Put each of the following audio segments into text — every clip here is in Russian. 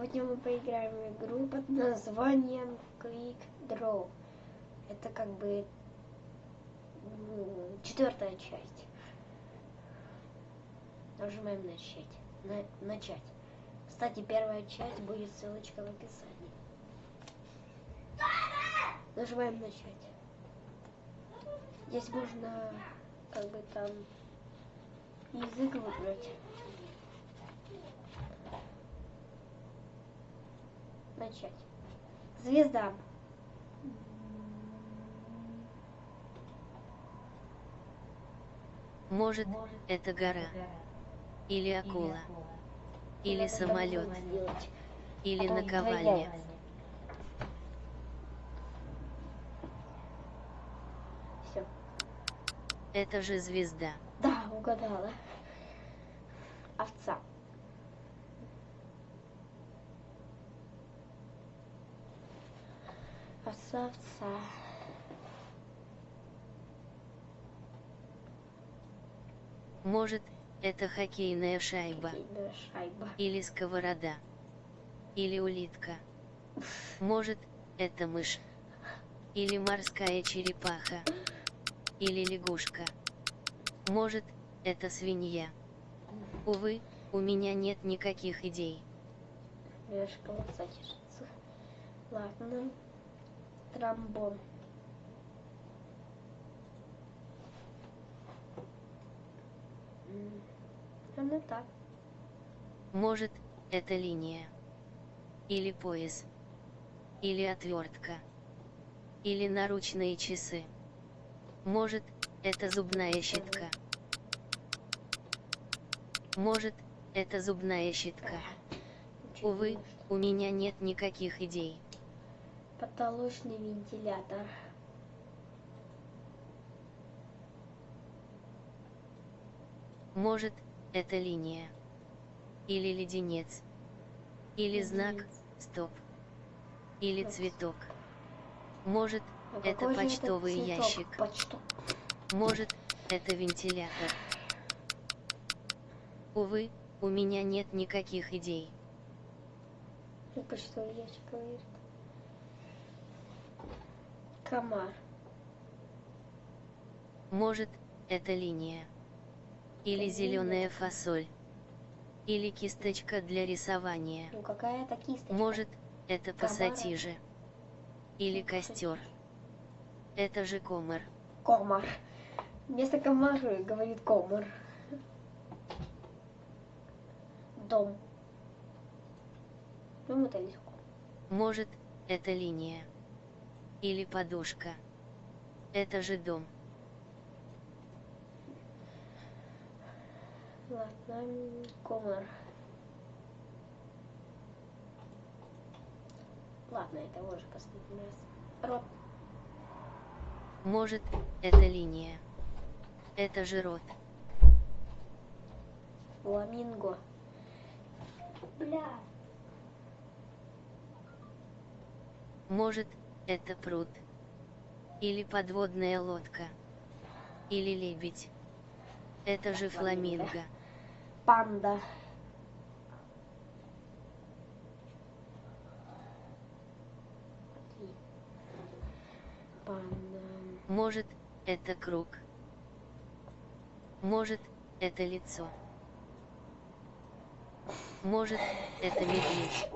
Сегодня мы поиграем в игру под названием Quick Draw. Это как бы четвертая часть. Нажимаем начать. На- начать. Кстати, первая часть будет ссылочка в описании. Нажимаем начать. Здесь можно как бы там язык выбрать. Начать. Звезда. Может, это гора, или акула, или самолет, или наковальня. Все. Это же звезда. Да, угадала. Овца. Овца. Может, это хоккейная шайба, Хоккейная шайба. или сковорода, или улитка. Может, это мышь, или морская черепаха, или лягушка. Может, это свинья. Увы, у меня нет никаких идей. Овца чешется. Ладно. Тромбон. М, Ну так. Может, это линия. Или пояс. Или отвертка. Или наручные часы. Может, это зубная щетка. Может, это зубная щетка. Увы, у меня нет никаких идей. Потолочный вентилятор. Может, это линия. Или леденец. Или знак Леденец. «Стоп». Или Стоп. цветок. Может, А Это почтовый цветок? ящик. Почту. Может, это вентилятор. Увы, у меня нет никаких идей. Ну, Почтовый ящик говорит. Комар. Может, это линия. Или Линия. зеленая фасоль. Или кисточка для рисования. Ну какая это кисточка? Может, это Комара. пассатижи. Или костер. Это же комар. Комар. Вместо комары говорит комар. Дом. Ну, это легко. Может, это линия. Или подушка. Это же дом. Ладно, м, комар. Ладно, это уже последний раз. Рот. Может, это линия. Это же рот. Фламинго. Бля. Может, это пруд. Или подводная лодка. Или лебедь. Это же Фламинго. Панда. Панда. Может, это круг. Может, это лицо. Может, это медведь.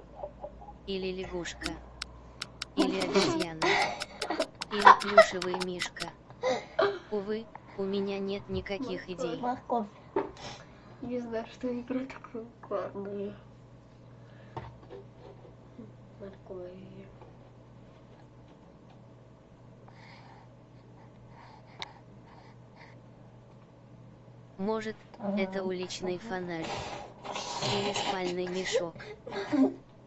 Или лягушка. Или обезьяна. Или плюшевый мишка. Увы, у меня нет никаких идей. Морковь. Не знаю, что игра такое ладно. Морковь. Может, это уличный фонарь. Или спальный мешок.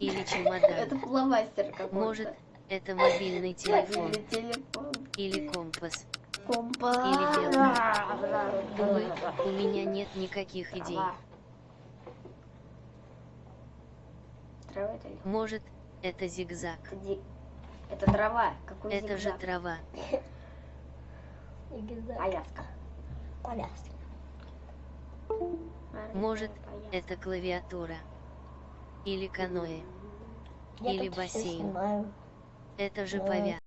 Или чемодан. Это фломастер какой-то. Может, это мобильный телефон. Или телефон. Или компас. Компас. Или белка. у меня нет никаких идей. Может, это зигзаг. Это, трава. Какой Это же зигзаг? трава. Аляска. Коляска. Может, это клавиатура. Или каноэ. Я Или бассейн. снимаю. Это же Э, повя.